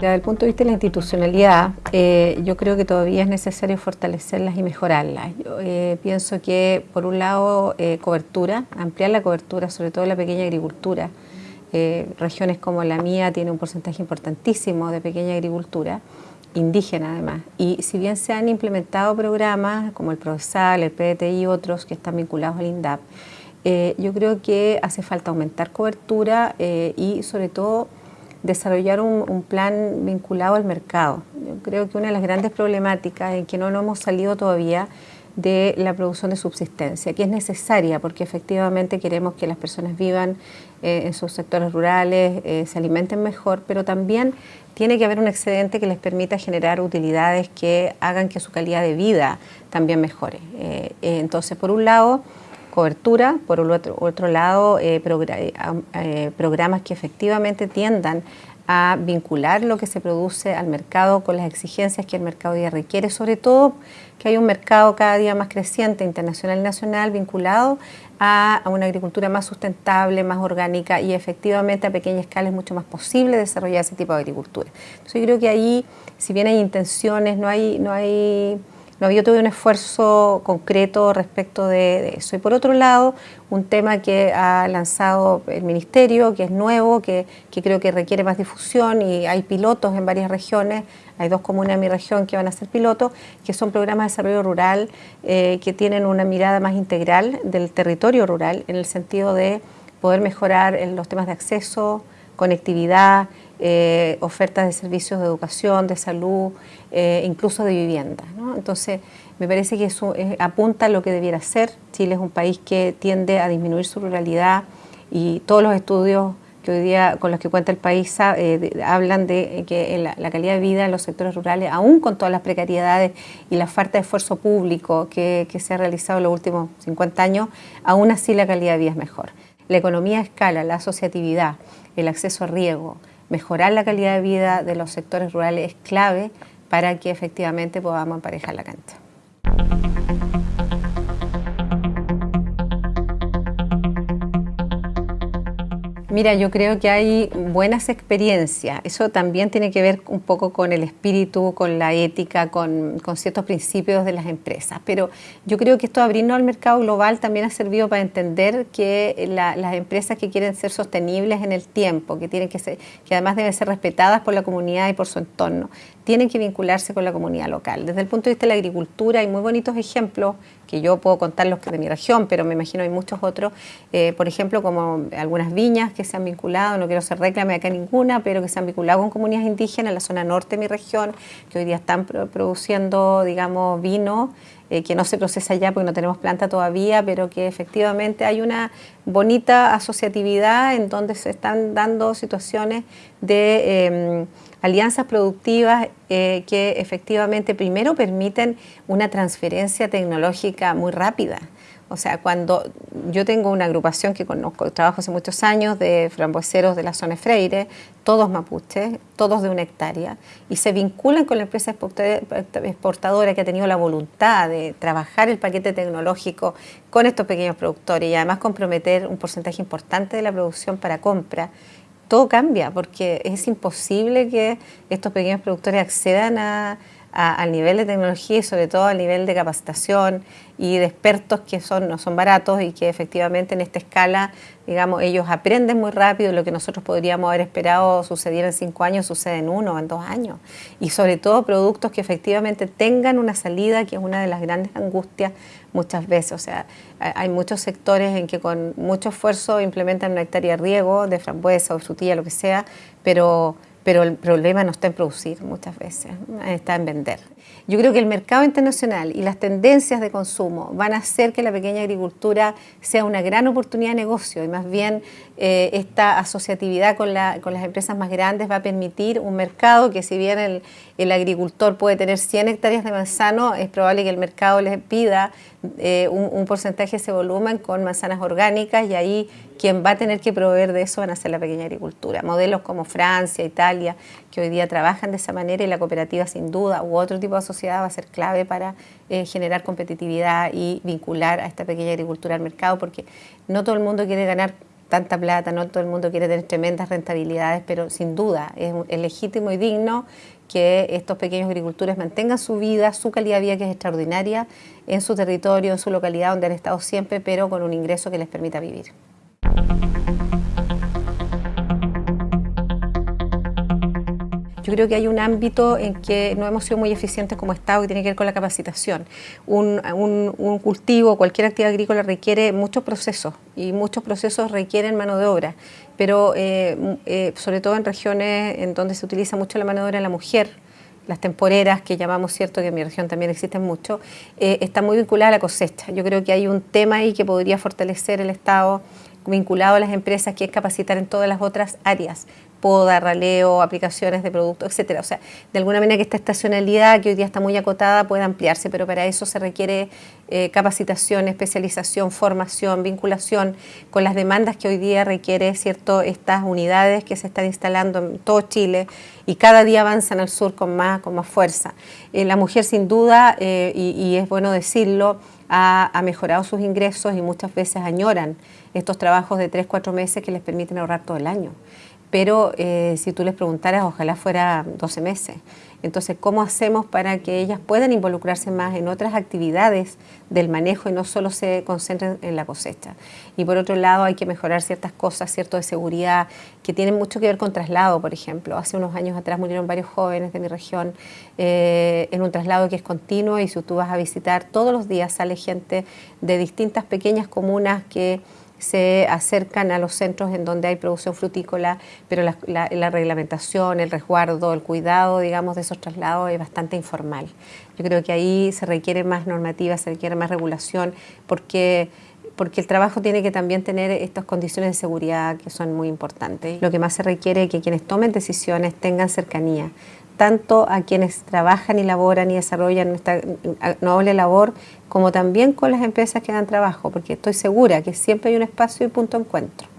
Desde el punto de vista de la institucionalidad, eh, yo creo que todavía es necesario fortalecerlas y mejorarlas. Yo, eh, pienso que, por un lado, eh, cobertura, ampliar la cobertura, sobre todo la pequeña agricultura. regiones como la mía tienen un porcentaje importantísimo de pequeña agricultura, indígena además. Y si bien se han implementado programas como el PROESAL, el PDTI y otros que están vinculados al INDAP, yo creo que hace falta aumentar cobertura y, sobre todo, desarrollar un, plan vinculado al mercado. Yo creo que una de las grandes problemáticas en que no nos hemos salido todavía de la producción de subsistencia, que es necesaria porque efectivamente queremos que las personas vivan eh, en sus sectores rurales, eh, se alimenten mejor, pero también tiene que haber un excedente que les permita generar utilidades que hagan que su calidad de vida también mejore. Eh, entonces, por un lado, cobertura, por otro, otro lado, eh, eh, eh, programas que efectivamente tiendan a vincular lo que se produce al mercado con las exigencias que el mercado ya requiere, sobre todo que hay un mercado cada día más creciente, internacional y nacional, vinculado a, una agricultura más sustentable, más orgánica y efectivamente a pequeña escala es mucho más posible desarrollar ese tipo de agricultura. Entonces yo creo que ahí, si bien hay intenciones, no hay... No hay no había todo un esfuerzo concreto respecto de, eso. Y por otro lado, un tema que ha lanzado el Ministerio, que es nuevo, que, creo que requiere más difusión y hay pilotos en varias regiones, hay dos comunas en mi región que van a ser pilotos, que son programas de desarrollo rural eh, que tienen una mirada más integral del territorio rural en el sentido de poder mejorar los temas de acceso, conectividad, eh, ofertas de servicios de educación, de salud, eh, incluso de vivienda. Entonces, me parece que eso apunta a lo que debiera ser. Chile es un país que tiende a disminuir su ruralidad y todos los estudios que hoy día con los que cuenta el país eh, hablan de que la, calidad de vida en los sectores rurales, aún con todas las precariedades y la falta de esfuerzo público que, que se ha realizado en los últimos 50 años, aún así la calidad de vida es mejor. La economía a escala, la asociatividad, el acceso a riego, mejorar la calidad de vida de los sectores rurales es clave para que efectivamente podamos emparejar la cancha. Mira, yo creo que hay buenas experiencias. Eso también tiene que ver un poco con el espíritu, con la ética, con, ciertos principios de las empresas. Pero yo creo que esto abrirnos al mercado global también ha servido para entender que las empresas que quieren ser sostenibles en el tiempo, que, tienen que, ser, que además deben ser respetadas por la comunidad y por su entorno, tienen que vincularse con la comunidad local. Desde el punto de vista de la agricultura hay muy bonitos ejemplos que yo puedo contar los de mi región, pero me imagino hay muchos otros, eh, por ejemplo, como algunas viñas se han vinculado, no quiero ser reclame acá ninguna, pero que se han vinculado con comunidades indígenas en la zona norte de mi región, que hoy día están produciendo, digamos, vino, eh, que no se procesa ya porque no tenemos planta todavía, pero que efectivamente hay una bonita asociatividad en donde se están dando situaciones de em, alianzas productivas eh, que efectivamente primero permiten una transferencia tecnológica muy rápida. O sea, cuando yo tengo una agrupación que conozco, trabajo hace muchos años de frambueseros de la zona Freire, todos mapuches, todos de una hectárea, y se vinculan con la empresa exportadora que ha tenido la voluntad de trabajar el paquete tecnológico con estos pequeños productores y además comprometer un porcentaje importante de la producción para compra todo cambia porque es imposible que estos pequeños productores accedan a, al nivel de tecnología y sobre todo al nivel de capacitación y de expertos que son, no son baratos y que efectivamente en esta escala, digamos, ellos aprenden muy rápido lo que nosotros podríamos haber esperado sucediera en cinco años, sucede en uno o en dos años. Y sobre todo productos que efectivamente tengan una salida, que es una de las grandes angustias muchas veces. O sea, hay muchos sectores en que con mucho esfuerzo implementan una hectárea de riego, de frambuesa o frutilla, lo que sea, pero pero el problema no está en producir muchas veces, está en vender. Yo creo que el mercado internacional y las tendencias de consumo van a hacer que la pequeña agricultura sea una gran oportunidad de negocio y más bien eh, esta asociatividad con, las empresas más grandes va a permitir un mercado que si bien el, agricultor puede tener 100 hectáreas de manzano, es probable que el mercado les pida eh, un, un porcentaje de ese volumen con manzanas orgánicas y ahí quien va a tener que proveer de eso van a ser la pequeña agricultura. Modelos como Francia, Italia, que hoy día trabajan de esa manera y la cooperativa sin duda u otro tipo de sociedad va a ser clave para eh, generar competitividad y vincular a esta pequeña agricultura al mercado porque no todo el mundo quiere ganar tanta plata, no todo el mundo quiere tener tremendas rentabilidades, pero sin duda es, legítimo y digno que estos pequeños agricultores mantengan su vida, su calidad de vida que es extraordinaria en su territorio, en su localidad donde han estado siempre, pero con un ingreso que les permita vivir. Yo creo que hay un ámbito en que no hemos sido muy eficientes como Estado y tiene que ver con la capacitación. Un, cultivo, cualquier actividad agrícola requiere muchos procesos y muchos procesos requieren mano de obra, pero eh, eh, sobre todo en regiones en donde se utiliza mucho la mano de obra de la mujer, las temporeras que llamamos, cierto que en mi región también existen mucho, eh, está muy vinculada a la cosecha. Yo creo que hay un tema ahí que podría fortalecer el Estado vinculado a las empresas, que es capacitar en todas las otras áreas, poda, raleo, aplicaciones de productos, etcétera. O sea, de alguna manera que esta estacionalidad, que hoy día está muy acotada, pueda ampliarse, pero para eso se requiere eh, capacitación, especialización, formación, vinculación con las demandas que hoy día requiere cierto estas unidades que se están instalando en todo Chile y cada día avanzan al sur con más, con más fuerza. Eh, la mujer sin duda, eh, y, es bueno decirlo, ha, mejorado sus ingresos y muchas veces añoran estos trabajos de 3, 4 meses que les permiten ahorrar todo el año pero eh, si tú les preguntaras, ojalá fuera 12 meses. Entonces, ¿cómo hacemos para que ellas puedan involucrarse más en otras actividades del manejo y no solo se concentren en la cosecha? Y por otro lado, hay que mejorar ciertas cosas, cierto de seguridad, que tienen mucho que ver con traslado, por ejemplo. Hace unos años atrás murieron varios jóvenes de mi región eh, en un traslado que es continuo y si tú vas a visitar, todos los días sale gente de distintas pequeñas comunas que se acercan a los centros en donde hay producción frutícola, pero la, reglamentación, el resguardo, el cuidado, digamos, de esos traslados es bastante informal. Yo creo que ahí se requiere más normativa, se requiere más regulación, porque porque el trabajo tiene que también tener estas condiciones de seguridad que son muy importantes. Lo que más se requiere es que quienes tomen decisiones tengan cercanía, tanto a quienes trabajan y laboran y desarrollan esta noble labor, como también con las empresas que dan trabajo, porque estoy segura que siempre hay un espacio y punto de encuentro.